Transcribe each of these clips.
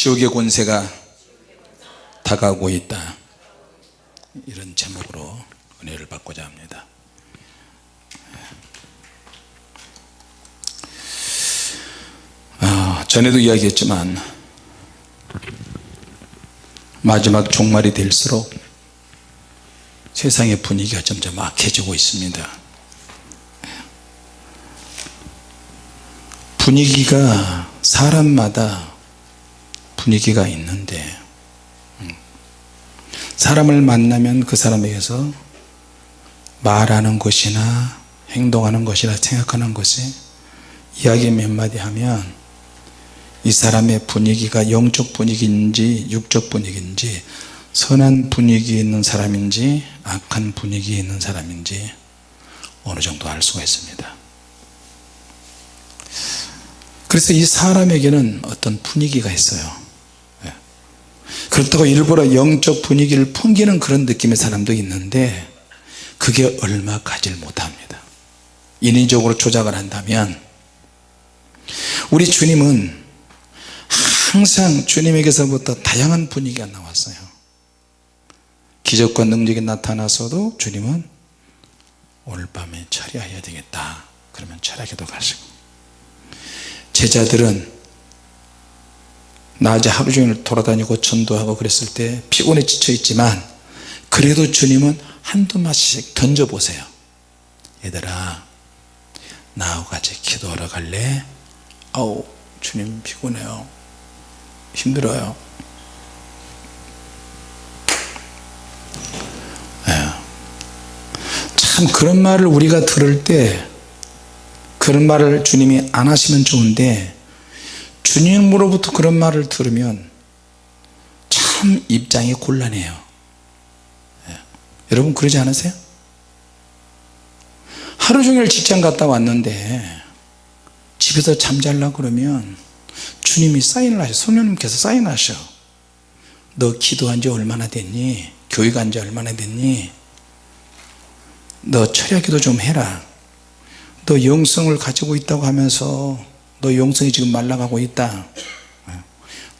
지옥의 권세가 다가오고 있다. 이런 제목으로 은혜를 받고자 합니다. 아, 전에도 이야기했지만 마지막 종말이 될수록 세상의 분위기가 점점 악해지고 있습니다. 분위기가 사람마다 분위기가 있는데 음, 사람을 만나면 그 사람에게서 말하는 것이나 행동하는 것이나 생각하는 것이 이야기 몇 마디 하면 이 사람의 분위기가 영적 분위기인지 육적 분위기인지 선한 분위기에 있는 사람인지 악한 분위기에 있는 사람인지 어느 정도 알 수가 있습니다 그래서 이 사람에게는 어떤 분위기가 있어요 예. 그렇다고 일부러 영적 분위기를 풍기는 그런 느낌의 사람도 있는데 그게 얼마 가질 못합니다. 인위적으로 조작을 한다면 우리 주님은 항상 주님에게서부터 다양한 분위기가 나왔어요. 기적과 능력이 나타나서도 주님은 오늘 밤에 처리해야 되겠다. 그러면 철학에도 가시고. 제자들은 낮에 하루 종일 돌아다니고 전도하고 그랬을 때 피곤해 지쳐 있지만 그래도 주님은 한두 마디씩 던져보세요 얘들아 나하고 같이 기도하러 갈래? 아우 주님 피곤해요 힘들어요 네. 참 그런 말을 우리가 들을 때 그런 말을 주님이 안 하시면 좋은데 주님으로부터 그런 말을 들으면 참 입장이 곤란해요. 네. 여러분 그러지 않으세요? 하루 종일 직장 갔다 왔는데 집에서 잠잘라 그러면 주님이 사인을 하셔. 성령님께서 사인하셔. 너 기도한 지 얼마나 됐니? 교회 간 지 얼마나 됐니? 너 철야 기도 좀 해라. 너 영성을 가지고 있다고 하면서 너 영성이 지금 말라가고 있다.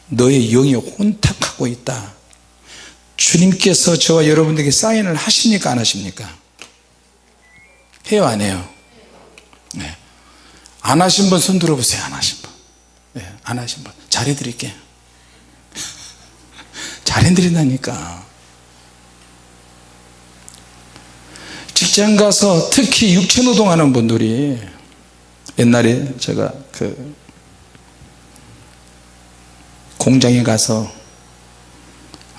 너의 영이 혼탁하고 있다. 주님께서 저와 여러분들에게 사인을 하십니까? 안 하십니까? 해요 안 해요? 네. 안 하신 분 손 들어보세요. 안 하신 분. 네, 안 하신 분. 잘해 드릴게 잘해 드린다니까. 직장 가서 특히 육체노동 하는 분들이 옛날에 제가 그 공장에 가서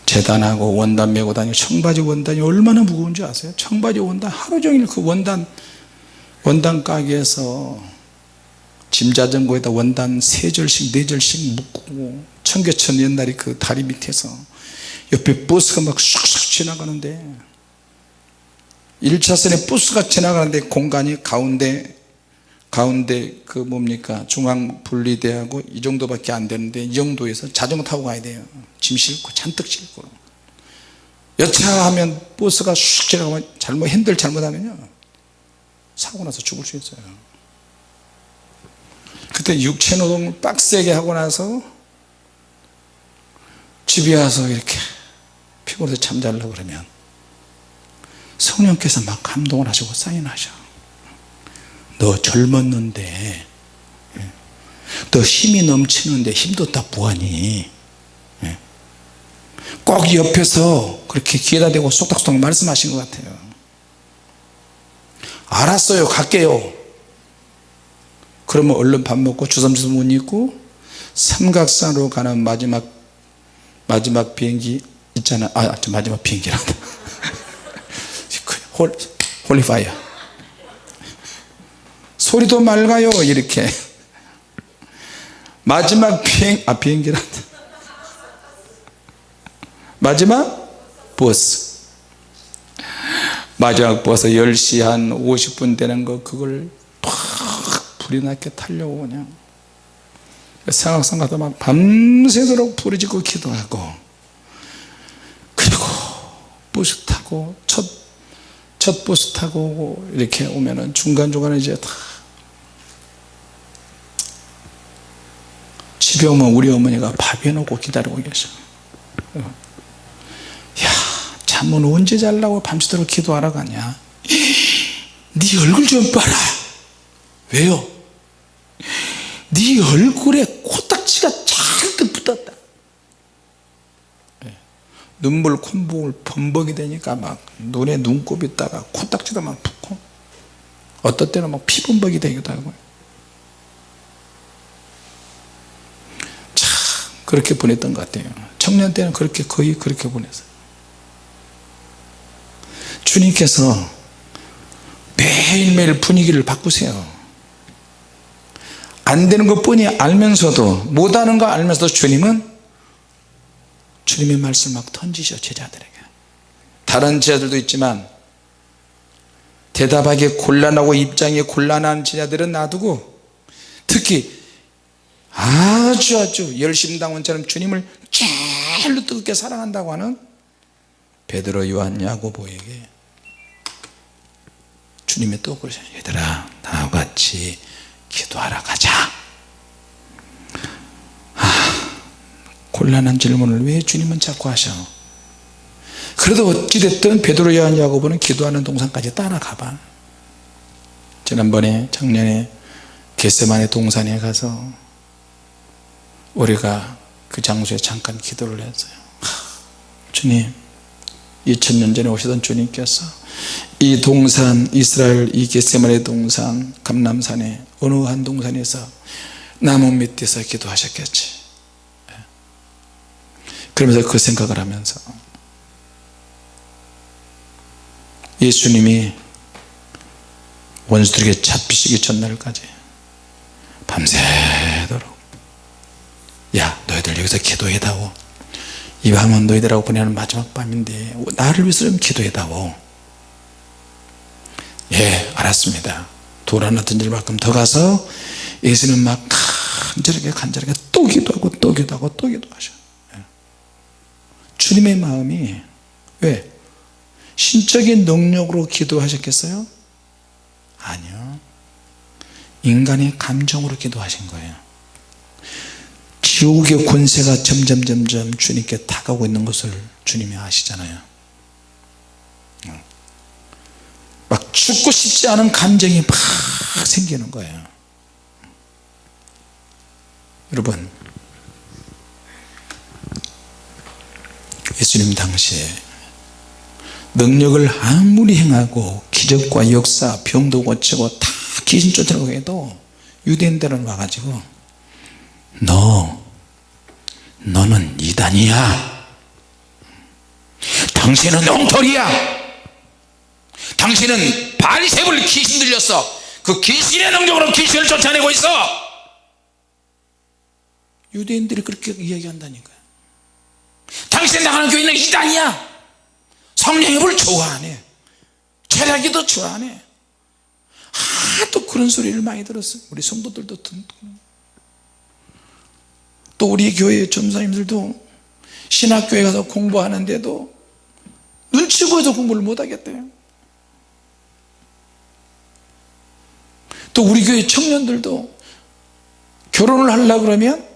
재단하고 원단 메고 다니고 청바지 원단이 얼마나 무거운지 아세요? 청바지 원단 하루 종일 그 원단 원단 가게에서 짐자전거에다 원단 세 절씩 네 절씩 묶고 청계천 옛날에 그 다리 밑에서 옆에 버스가 막 쑥쑥 지나가는데 1차선에 버스가 지나가는데 공간이 가운데 가운데 그 뭡니까? 중앙 분리대하고 이 정도밖에 안 되는데 이 정도에서 자전거 타고 가야 돼요. 짐 싣고 잔뜩 싣고. 여차하면 버스가 쑥 지나가면 잘못 핸들 잘못하면요. 사고 나서 죽을 수 있어요. 그때 육체노동을 빡세게 하고 나서 집에 와서 이렇게 피곤해서 잠자려고 그러면 성령께서 막 감동을 하시고 사인하셔 너 젊었는데 예. 너 힘이 넘치는데 힘도 다 뭐하니 예. 꼭 옆에서 그렇게 귀에다 대고 쏙닥쏙닥 말씀하신 것 같아요. 알았어요 갈게요. 그러면 얼른 밥 먹고 주섬주섬 옷 입고 삼각산으로 가는 마지막 마지막 비행기 있잖아. 아 마지막 비행기란다 홀, 홀리파이어 소리도 맑아요 이렇게. 마지막 비행 아 비행기란다 마지막 버스. 마지막 버스 10시 한 50분 되는 거 그걸 팍 불이 나게 타려고 그냥. 상학산 가서 막 밤새도록 부르짖고 기도하고. 그리고 버스 타고 첫, 첫 버스 타고 이렇게 오면은 중간중간에 이제 다 집에 오면 우리 어머니가 밥 해놓고 기다리고 계셔. 야 잠은 언제 잘라고 밤새도록 기도하러 가냐? 네 얼굴 좀 봐라. 왜요? 네 얼굴에 코딱지가 잔뜩 붙었다. 예. 눈물 콧물 범벅이 되니까 막 눈에 눈곱이 있다가 코딱지도 막 붓고 어떨 때는 막 피범벅이 되기도 하고요 참 그렇게 보냈던 것 같아요. 청년 때는 그렇게 거의 그렇게 보냈어요. 주님께서 매일매일 분위기를 바꾸세요. 안 되는 것 뿐이 알면서도 못하는 거 알면서도 주님은 주님의 말씀 막 던지셔 제자들에게. 다른 제자들도 있지만 대답하기 곤란하고 입장이 곤란한 제자들은 놔두고 특히 아주 아주 열심당원처럼 주님을 제일로 뜨겁게 사랑한다고 하는 베드로 요한 야고보에게 주님이 또 그러셔요 얘들아 나와 같이 기도하러 가자. 아, 곤란한 질문을 왜 주님은 자꾸 하셔? 그래도 어찌됐든 베드로 요한 야고보는 기도하는 동산까지 따라가 봐. 지난번에 작년에 겟세만의 동산에 가서 우리가 그 장소에 잠깐 기도를 했어요. 주님 2000년 전에 오시던 주님께서 이 동산 이스라엘 이 겟세만의 동산 감남산에 어느 한 동산에서 나무 밑에서 기도하셨겠지? 그러면서 그 생각을 하면서 예수님이 원수들에게 잡히시기 전날까지 밤새도록 야 너희들 여기서 기도해다오. 이 밤은 너희들하고 보내는 마지막 밤인데 나를 위해서 좀 기도해다오. 예 알았습니다. 돌 하나 던질 만큼 더 가서 예수는 막 간절하게 간절하게 또 기도하고 또 기도하고 또 기도하셔. 예. 주님의 마음이 왜? 신적인 능력으로 기도하셨겠어요? 아니요. 인간의 감정으로 기도하신 거예요 지옥의 권세가 점점 점점 주님께 다가오고 있는 것을 주님이 아시잖아요. 막 죽고 싶지 않은 감정이 막 생기는 거예요. 여러분 예수님 당시에 능력을 아무리 행하고 기적과 역사 병도 고치고 다 귀신 쫓아내고 해도 유대인들은 와가지고 너 너는 이단이야. 당신은 엉터리야. 당신은 바리새불 귀신 들렸어. 그 귀신의 능력으로 귀신을 쫓아내고 있어. 유대인들이 그렇게 이야기한다니까요. 당신 나가는 교회는 이단이야. 성령의 불 좋아하네. 철학이도 좋아하네. 하도 그런 소리를 많이 들었어요. 우리 성도들도 듣고 또 우리 교회 전사님들도 신학교에 가서 공부하는데도 눈치 보여서 공부를 못하겠대요. 또 우리 교회 청년들도 결혼을 하려고 그러면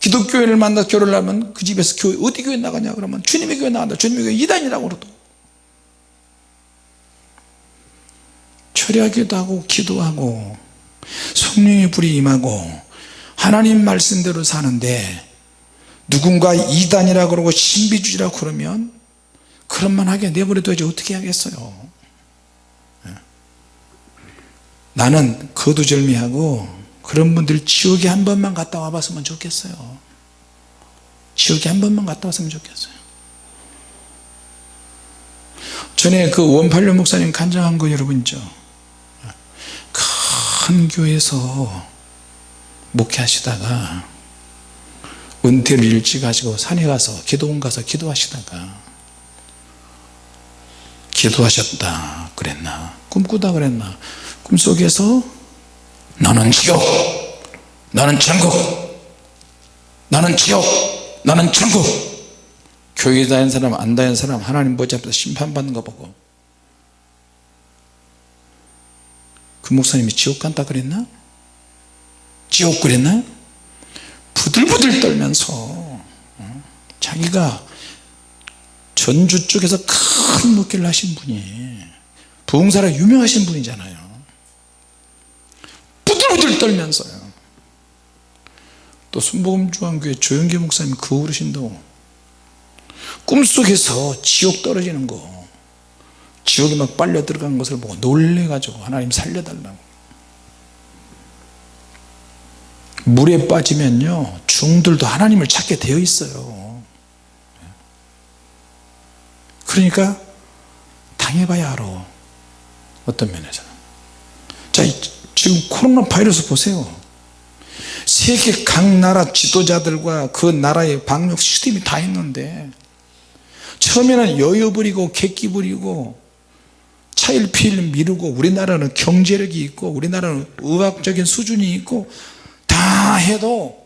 기독교회를 만나 결혼을 하면 그 집에서 교회 어디 교회 나가냐 그러면 주님의 교회 나간다. 주님의 교회 이단이라고 그러도 철야기도 하고 기도하고 성령의 불이 임하고 하나님 말씀대로 사는데 누군가 이단이라 그러고 신비주의라 그러면 그런만 하게 내버려 둬야지 어떻게 하겠어요? 예. 나는 거두절미하고 그런 분들 지옥에 한 번만 갔다 와봤으면 좋겠어요. 지옥에 한 번만 갔다 왔으면 좋겠어요. 전에 그 원팔료 목사님 간증한 거 여러분 있죠? 큰 교회에서 목회하시다가 은퇴를 일찍 하시고 산에 가서 기도원 가서 기도하시다가 기도하셨다 그랬나? 꿈꾸다 그랬나? 꿈속에서 나는 지옥 나는 천국 나는 지옥 나는 천국. 교회 다니는 사람 안 다니는 사람 하나님 보좌 앞에서 심판받는 거 보고 그 목사님이 지옥 간다 그랬나? 지옥 그랬나? 부들부들 떨면서 어? 자기가 전주 쪽에서 큰 목회를 하신 분이 부흥사라 유명하신 분이잖아요 부들부들 떨면서요 또 순복음중앙교회 조영기 목사님 그 어르신도 꿈속에서 지옥 떨어지는 거 지옥에 막 빨려 들어간 것을 보고 놀래가지고 하나님 살려달라고 물에 빠지면요 중들도 하나님을 찾게 되어 있어요. 그러니까 당해봐야 알아. 어떤 면에서는. 자 지금 코로나 바이러스 보세요. 세계 각 나라 지도자들과 그 나라의 방역 시스템이 다 있는데 처음에는 여유 부리고 객기 부리고 차일피일 미루고 우리나라는 경제력이 있고 우리나라는 의학적인 수준이 있고 다 해도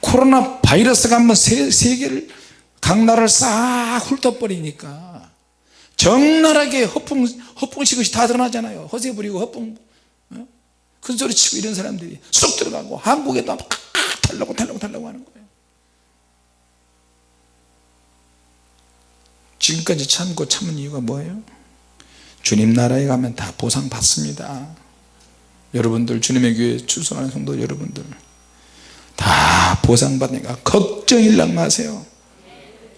코로나 바이러스가 한번 세, 세계를 각 나라를 싹 훑어버리니까 적나라하게 허풍, 허풍식 것이 다 드러나잖아요 허세 부리고 허풍 어? 큰 소리 치고 이런 사람들이 쏙 들어가고 한국에도 막 달라고 달라고 달라고 하는 거예요 지금까지 참고 참은 이유가 뭐예요? 주님 나라에 가면 다 보상 받습니다 여러분들 주님의 교회 출석하는 성도 여러분들 다 보상받으니까 걱정일랑 마세요.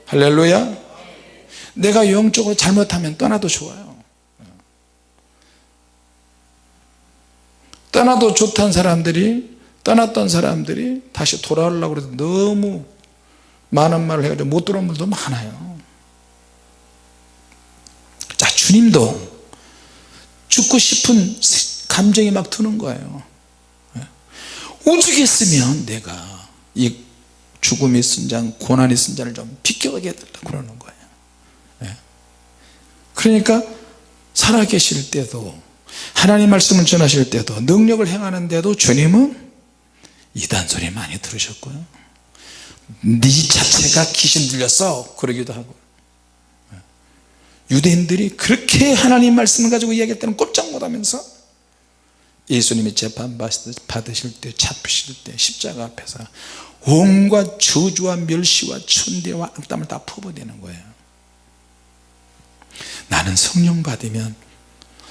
할렐루야. 내가 영적으로 잘못하면 떠나도 좋아요. 떠나도 좋다는 사람들이 떠났던 사람들이 다시 돌아오려고 해도 너무 많은 말을 해가지고 못 돌아온 분도 많아요. 자 주님도 죽고 싶은 감정이 막 드는 거예요. 예. 오죽했으면 내가 이 잔, 고난이 쓴 잔을 좀 비껴가게 해달라 그러는 거예요. 예. 그러니까 살아계실 때도 하나님 말씀을 전하실 때도 능력을 행하는데도 주님은 이단 소리 많이 들으셨고요. 네 자체가 귀신 들렸어 그러기도 하고. 유대인들이 그렇게 하나님 말씀을 가지고 이야기했다는 꼼짝 못하면서 예수님이 재판 받으실 때 잡히실 때 십자가 앞에서 온갖 저주와 멸시와 천대와 악담을 다 퍼버리는 거예요. 나는 성령 받으면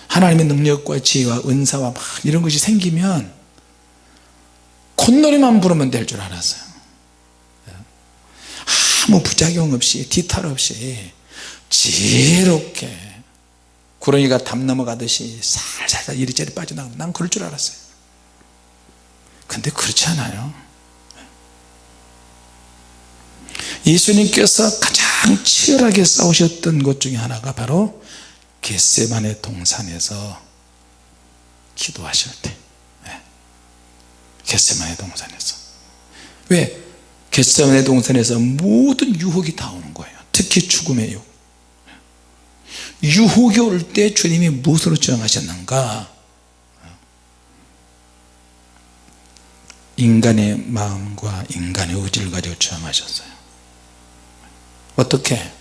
하나님의 능력과 지혜와 은사와 막 이런 것이 생기면 콧노래만 부르면 될 줄 알았어요. 아무 부작용 없이 뒤탈 없이 지혜롭게 구렁이가 담 넘어가듯이 살살살 이리저리 빠져나가면 난 그럴 줄 알았어요. 근데 그렇지 않아요. 예수님께서 가장 치열하게 싸우셨던 것 중에 하나가 바로 겟세만의 동산에서 기도하실 때. 네. 겟세만의 동산에서. 왜? 겟세만의 동산에서 모든 유혹이 다 오는 거예요. 특히 죽음의 유혹 유혹이 올 때 주님이 무엇으로 저항하셨는가? 인간의 마음과 인간의 의지를 가지고 저항하셨어요. 어떻게?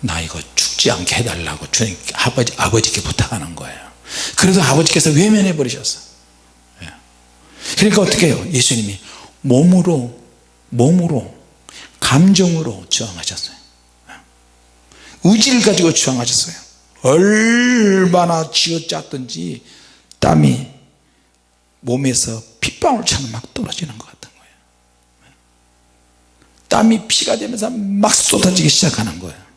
나 이거 죽지 않게 해달라고 주님 아버지, 아버지께 부탁하는 거예요. 그래서 아버지께서 외면해 버리셨어 예. 그러니까 어떻게 해요? 예수님이 몸으로 몸으로 감정으로 저항하셨어요 의지를 가지고 주장하셨어요. 얼마나 쥐어짰든지 땀이 몸에서 핏방울처럼 막 떨어지는 것 같은 거예요. 땀이 피가 되면서 막 쏟아지기 시작하는 거예요.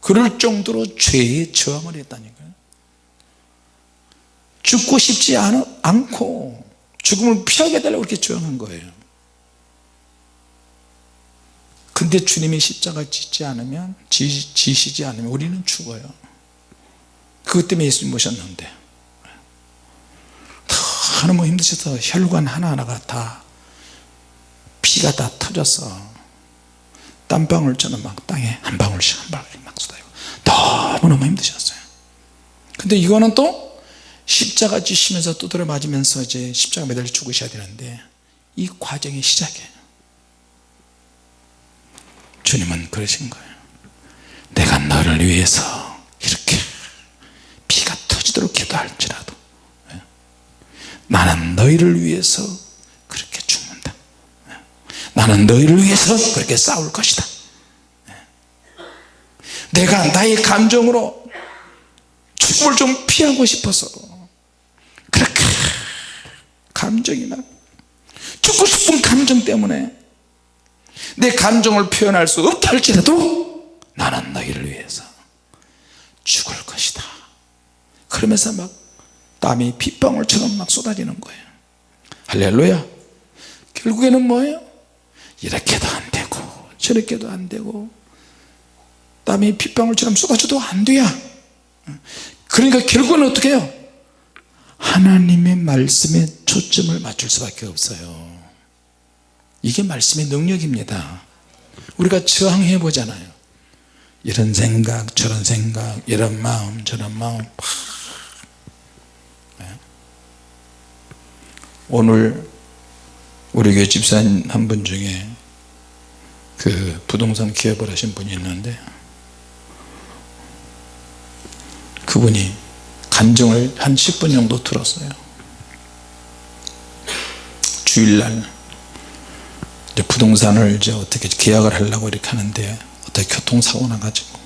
그럴 정도로 죄에 저항을 했다니까요. 죽고 싶지 않고 죽음을 피하게 해달라고 그렇게 저항한 거예요 근데 주님이 십자가 짓지 않으면 지, 지시지 않으면 우리는 죽어요. 그것 때문에 예수님 모셨는데. 너무 힘드셔서 혈관 하나하나가 다 피가 다 터져서 땀방울처럼 막 땅에 한 방울씩 한 방울씩 막 쏟아요 너무너무 힘드셨어요. 근데 이거는 또 십자가 지시면서 두드려 맞으면서 이제 십자가 매달려 죽으셔야 되는데 이 과정의 시작이에요 주님은 그러신 거예요. 내가 너를 위해서 이렇게 피가 터지도록 기도할지라도 예? 나는 너희를 위해서 그렇게 죽는 나는 너희를 위해서 그렇게 싸울 것이다. 내가 나의 감정으로 죽음을 좀 피하고 싶어서 그렇게 감정이 막 죽고 싶은 감정 때문에 내 감정을 표현할 수 없다 할지라도 나는 너희를 위해서 죽을 것이다. 그러면서 막 땀이 빗방울처럼 막 쏟아지는 거예요. 할렐루야. 결국에는 뭐예요? 이렇게도 안 되고 저렇게도 안 되고 땀이 빗방울처럼 쏟아져도 안 돼야 그러니까 결국은 어떻게 해요? 하나님의 말씀에 초점을 맞출 수밖에 없어요 이게 말씀의 능력입니다. 우리가 저항해 보잖아요. 이런 생각 저런 생각 이런 마음 저런 마음 네. 오늘 우리 교회 집사님 한 분 중에 그 부동산 기업을 하신 분이 있는데 그분이 간증을 한 10분 정도 들었어요. 주일날 이제 부동산을 이제 어떻게 계약을 하려고 이렇게 하는데 어떻게 교통사고 나가지고.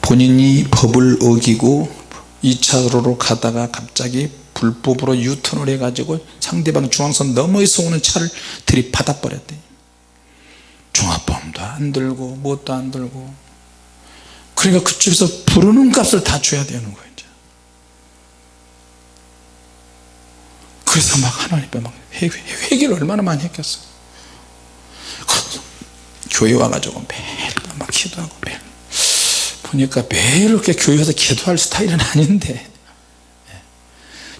본인이 법을 어기고 2차로로 가다가 갑자기 불법으로 유턴을 해가지고 상대방 중앙선 너머에서 오는 차를 들이받아 버렸대. 중화보험도 안 들고 뭣도 안 들고. 그러니까 그쪽에서 부르는 값을 다 줘야 되는 거예요. 그래서 막 하나님 앞에 막 회개, 회개를 얼마나 많이 했겠어? 교회 와가지고 매일 막 기도하고 매일. 보니까 매일 이렇게 교회 에서 기도할 스타일은 아닌데.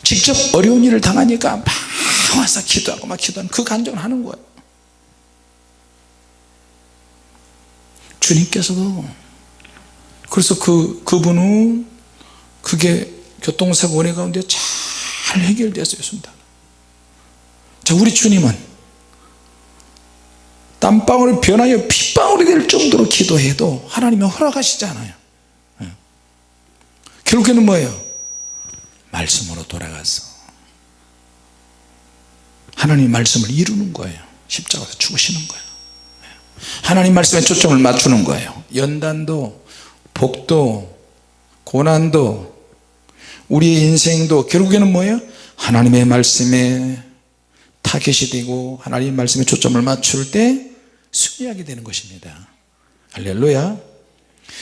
직접 어려운 일을 당하니까 막 와서 기도하고 막 기도하는 그 감정을 하는 거예요 주님께서도 그래서 그, 그분은 그게 교통사고 원해 가운데 잘 해결되었습니다 자 우리 주님은 땀방울을 변하여 핏방울이 될 정도로 기도해도 하나님은 허락하시잖아요. 예. 결국에는 뭐예요? 말씀으로 돌아가서 하나님 말씀을 이루는 거예요. 십자가에서 죽으시는 거예요. 예. 하나님 말씀에 초점을 맞추는 거예요. 연단도 복도 고난도 우리의 인생도 결국에는 뭐예요? 하나님의 말씀에 타겟이 되고 하나님의 말씀에 초점을 맞출 때 승리하게 되는 것입니다. 할렐루야.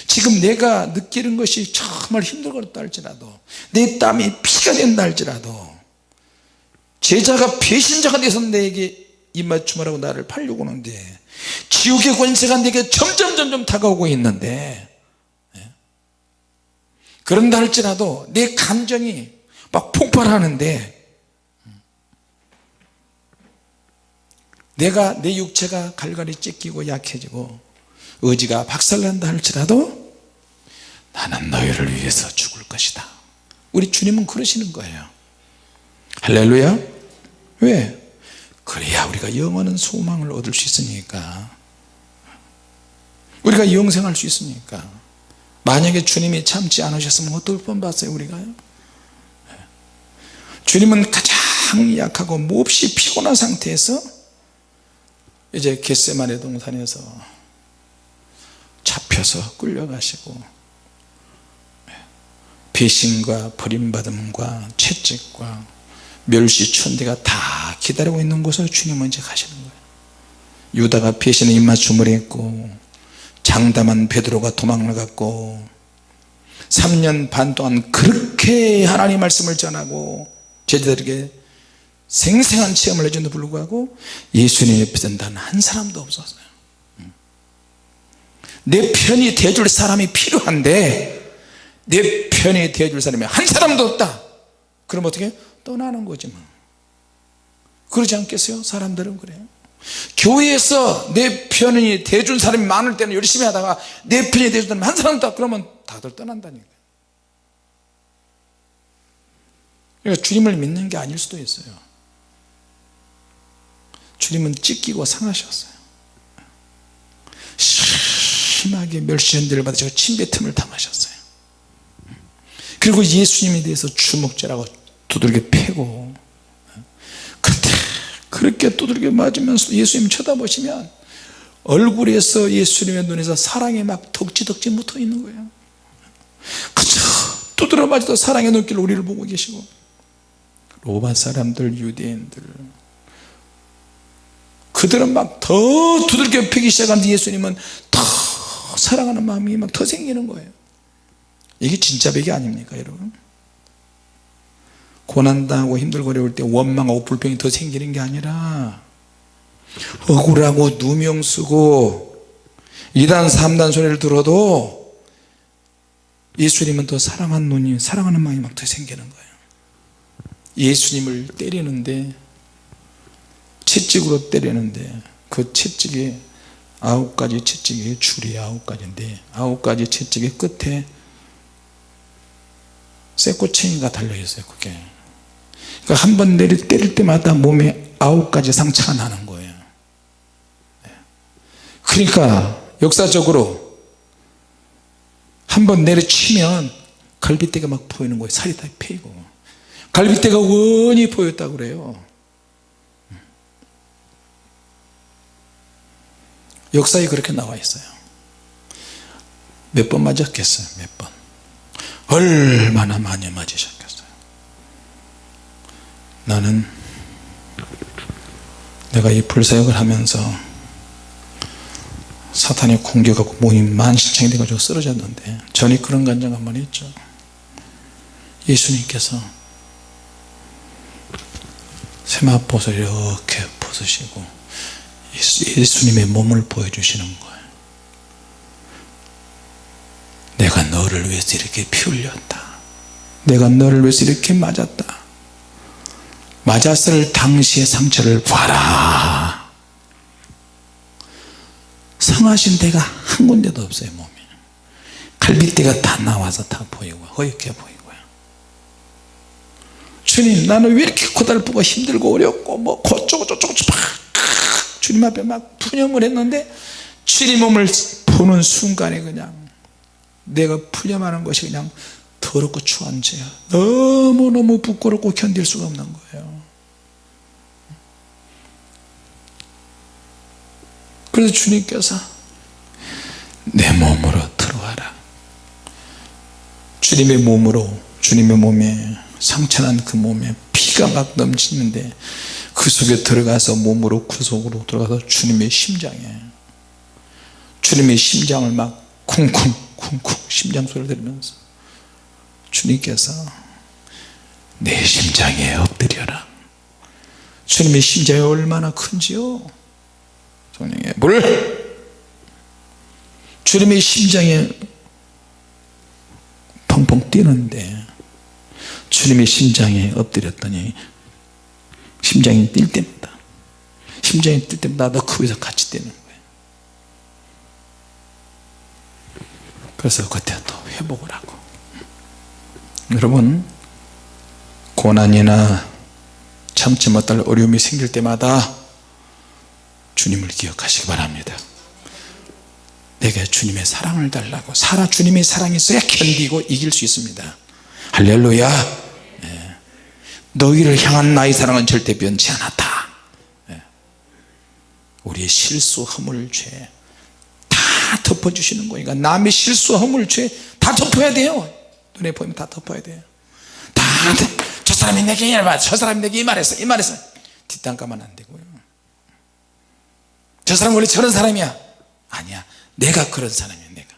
지금 내가 느끼는 것이 정말 힘들었다 할지라도 내 땀이 피가 된다 할지라도 제자가 배신자가 돼서 내게 입맞춤하라고 나를 팔려고 하는데 지옥의 권세가 내게 점점 점점 다가오고 있는데 그런다 할지라도 내 감정이 막 폭발하는데 내가 내 육체가 갈갈이 찢기고 약해지고 의지가 박살난다 할지라도 나는 너희를 위해서 죽을 것이다. 우리 주님은 그러시는 거예요. 할렐루야. 왜? 그래야 우리가 영원한 소망을 얻을 수 있으니까. 우리가 영생할 수 있으니까. 만약에 주님이 참지 않으셨으면 어떨 뻔봤어요 우리가요 주님은 가장 약하고 몹시 피곤한 상태에서 이제 겟세마네 동산에서 잡혀서 끌려가시고 배신과 버림받음과 채찍과 멸시천대가 다 기다리고 있는 곳을 주님은 이제 가시는 거예요. 유다가 배신의 입맞춤을 했고 장담한 베드로가 도망나갔고 3년 반 동안 그렇게 하나님 말씀을 전하고 제자들에게 생생한 체험을 해준도 불구하고 예수님 옆에서 단한 사람도 없었어요. 내 편이 돼줄 사람이 필요한데 내 편이 돼줄 사람이 한 사람도 없다. 그럼 어떻게 떠나는 거지 뭐. 그러지 않겠어요? 사람들은 그래요. 교회에서 내 편이 돼준 사람이 많을 때는 열심히 하다가 내 편이 돼준 사람이 한 사람도 없다. 그러면 다들 떠난다니까요. 그러니까 주님을 믿는 게 아닐 수도 있어요 주님은 찢기고 상하셨어요. 심하게 멸시현대를 받으시고 침뱉음을 당하셨어요. 그리고 예수님에 대해서 주먹질하고 두들겨 패고 그때 그 그렇게 두들겨 맞으면서 예수님 쳐다보시면 얼굴에서 예수님의 눈에서 사랑이 막 덕지덕지 묻어 있는 거예요. 그저 두드려 맞아도 사랑의 눈길로 우리를 보고 계시고 로마 사람들 유대인들 그들은 막 더 두들겨 패기 시작하는데 예수님은 더 사랑하는 마음이 막 더 생기는 거예요. 이게 진짜 백이 아닙니까 여러분? 고난당하고 힘들고 어려울 때 원망하고 불평이 더 생기는 게 아니라 억울하고 누명 쓰고 2단 3단 소리를 들어도 예수님은 더 사랑하는 눈이 사랑하는 마음이 막 더 생기는 거예요. 예수님을 때리는데 채찍으로 때리는데 그 채찍이 아홉 가지 채찍이 줄이 아홉 가지인데 아홉 가지 채찍의 끝에 쇠꼬챙이가 달려 있어요 그게. 그러니까 한 번 내리 때릴 때마다 몸에 아홉 가지 상처가 나는 거예요. 네. 그러니까 역사적으로 한 번 내려치면 갈비뼈가 막 보이는 거예요. 살이 다 패이고. 갈비뼈가 원히 보였다고 그래요 역사에 그렇게 나와 있어요. 몇 번 맞았겠어요? 몇번. 얼마나 많이 맞으셨겠어요? 나는 내가 이 불사역을 하면서 사탄이 공격하고 몸이 만신창이 돼가지고 쓰러졌는데 전이 그런 간증 한번 했죠. 예수님께서 세마포를 이렇게 벗으시고 예수 님의 몸을 보여주시는 거예요. 내가 너를 위해서 이렇게 피 흘렸다. 내가 너를 위해서 이렇게 맞았다. 맞았을 당시의 상처를 봐라. 성하신 데가 한 군데도 없어요 몸에 갈비뼈가 다 나와서 다 보이고 허옇게 보이고요 주님 나는 왜 이렇게 고달프고 힘들고 어렵고 뭐 고쩌고 저쩌고 막 주님 앞에 막 푸념을 했는데 주님 몸을 보는 순간에 그냥 내가 푸념하는 것이 그냥 더럽고 추한 죄야. 너무너무 부끄럽고 견딜 수가 없는 거예요. 그래서 주님께서 내 몸으로 들어와라. 주님의 몸으로 주님의 몸에 상처난 그 몸에 피가 막 넘치는데 그 속에 들어가서 몸으로 그 속으로 들어가서 주님의 심장에 주님의 심장을 막 쿵쿵 쿵쿵 심장 소리를 들으면서 주님께서 내 심장에 엎드려라. 주님의 심장이 얼마나 큰지요? 성령의 물. 주님의 심장에 펑펑 뛰는데 주님의 심장에 엎드렸더니 심장이 뛸 때마다. 심장이 뛸 때마다 나도 그 위에서 같이 뛰는 거예요. 그래서 그때 또 회복을 하고. 여러분 고난이나 참지 못할 어려움이 생길 때마다 주님을 기억하시기 바랍니다. 내게 주님의 사랑을 달라고 살아 주님의 사랑이 있어야 견디고 이길 수 있습니다. 할렐루야. 네. 너희를 향한 나의 사랑은 절대 변치 않았다. 네. 우리의 실수 허물 죄 다 덮어주시는 거니까 남의 실수 허물 죄 다 덮어야 돼요. 눈에 보이면 다 덮어야 돼요. 다 저 사람이 내게 이 말했어 저 사람이 내게 이 말했어. 이 말했어. 뒷담 까면 안 되고요. 저 사람 원래 저런 사람이야. 아니야. 내가 그런 사람이야 내가.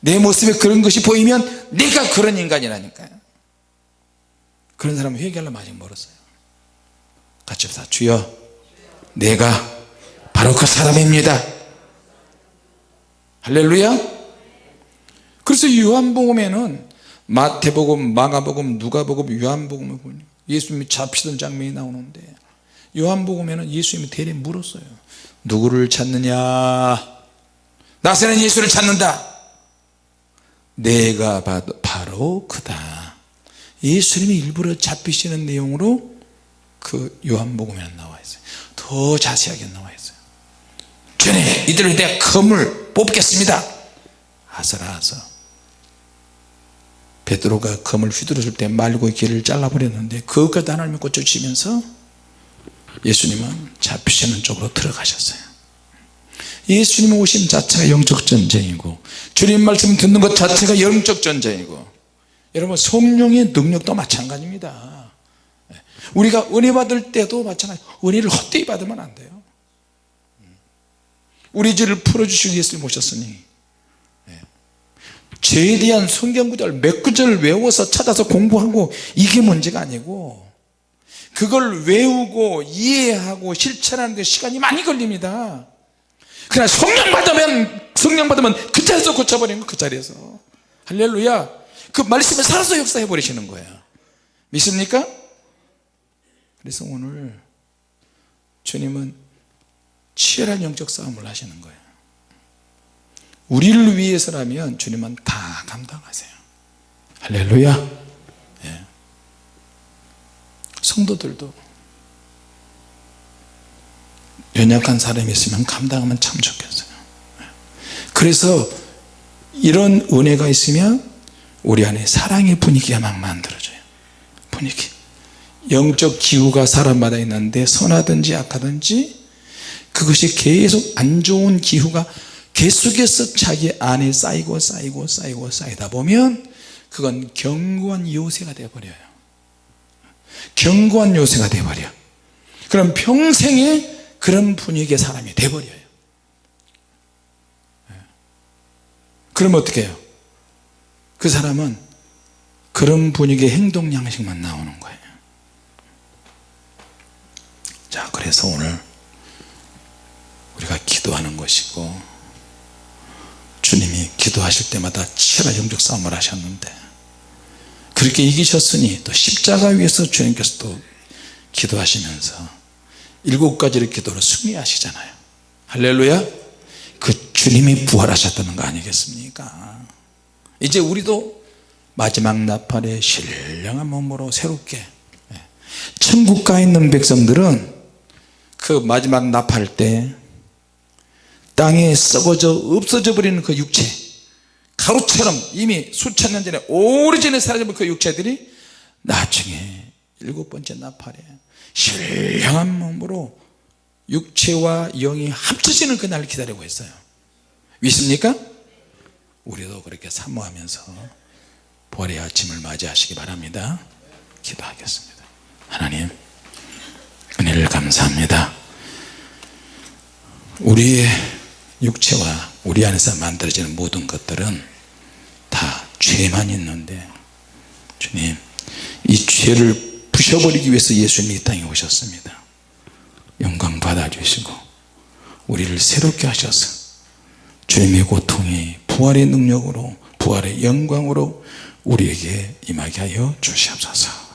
내 모습에 그런 것이 보이면 내가 그런 인간이라니까요 그런 사람은 회개하려면 아직 멀었어요. 같이 합시다. 주여 내가 바로 그 사람입니다. 할렐루야. 그래서 요한복음에는 마태복음, 마가복음, 누가복음, 요한복음을 보니 예수님이 잡히던 장면이 나오는데 요한복음에는 예수님이 대리 물었어요. 누구를 찾느냐? 나세는 예수를 찾는다. 내가 바로 그다 예수님이 일부러 잡히시는 내용으로 그 요한복음에는 나와 있어요. 더 자세하게 나와 있어요. 주님 이들을 내가 검을 뽑겠습니다. 아서라서 베드로가 검을 휘두르실 때 말고 길을 잘라버렸는데 그것까지 하나님이 꽂혀주시면서 예수님은 잡히시는 쪽으로 들어가셨어요. 예수님 오심 자체가 영적 전쟁이고 주님 말씀 듣는 것 자체가 영적 전쟁이고 여러분 성령의 능력도 마찬가지입니다. 우리가 은혜 받을 때도 마찬가지. 은혜를 헛되이 받으면 안 돼요. 우리 죄를 풀어주시기 위해서 모셨으니. 죄에 대한 성경 구절 몇 구절 외워서 찾아서 공부하고 이게 문제가 아니고 그걸 외우고 이해하고 실천하는 데 시간이 많이 걸립니다. 그러나 성령 받으면 성령 받으면 그 자리에서 고쳐버리는 거 그 자리에서. 할렐루야 그 말씀에 살아서 역사해 버리시는 거예요 믿습니까? 그래서 오늘 주님은 치열한 영적 싸움을 하시는 거예요 우리를 위해서라면 주님은 다 감당하세요 할렐루야 예. 성도들도 연약한 사람이 있으면 감당하면 참 좋겠어요 예. 그래서 이런 은혜가 있으면 우리 안에 사랑의 분위기가 막 만들어져요. 분위기. 영적 기후가 사람마다 있는데 선하든지 악하든지 그것이 계속 안 좋은 기후가 계속해서 자기 안에 쌓이고 쌓이고 쌓이고 쌓이다 보면 그건 견고한 요새가 되어버려요. 견고한 요새가 되어버려. 그럼 평생에 그런 분위기의 사람이 되어버려요. 그러면 어떻게 해요 그 사람은 그런 분위기의 행동 양식만 나오는 거예요. 자 그래서 오늘 우리가 기도하는 것이고 주님이 기도하실 때마다 치열한 영적 싸움을 하셨는데 그렇게 이기셨으니 또 십자가 위에서 주님께서 또 기도하시면서 일곱 가지의 기도로 승리하시잖아요. 할렐루야! 그 주님이 부활하셨다는 거 아니겠습니까 이제 우리도 마지막 나팔에 신령한 몸으로 새롭게 예. 천국 가 있는 백성들은 그 마지막 나팔 때 땅에 썩어져 없어져 버리는 그 육체 가루처럼 이미 수천 년 전에 오래전에 사라진 그 육체들이 나중에 일곱 번째 나팔에 신령한 몸으로 육체와 영이 합쳐지는 그날을 기다리고 있어요 믿습니까? 우리도 그렇게 사모하면서 보의 아침을 맞이하시기 바랍니다. 기도하겠습니다. 하나님 은혜를 감사합니다. 우리의 육체와 우리 안에서 만들어지는 모든 것들은 다 죄만 있는데 주님 이 죄를 부셔버리기 위해서 예수님이 이 땅에 오셨습니다. 영광 받아주시고 우리를 새롭게 하셔서 주님의 고통이 부활의 능력으로 부활의 영광으로 우리에게 임하게 하여 주시옵소서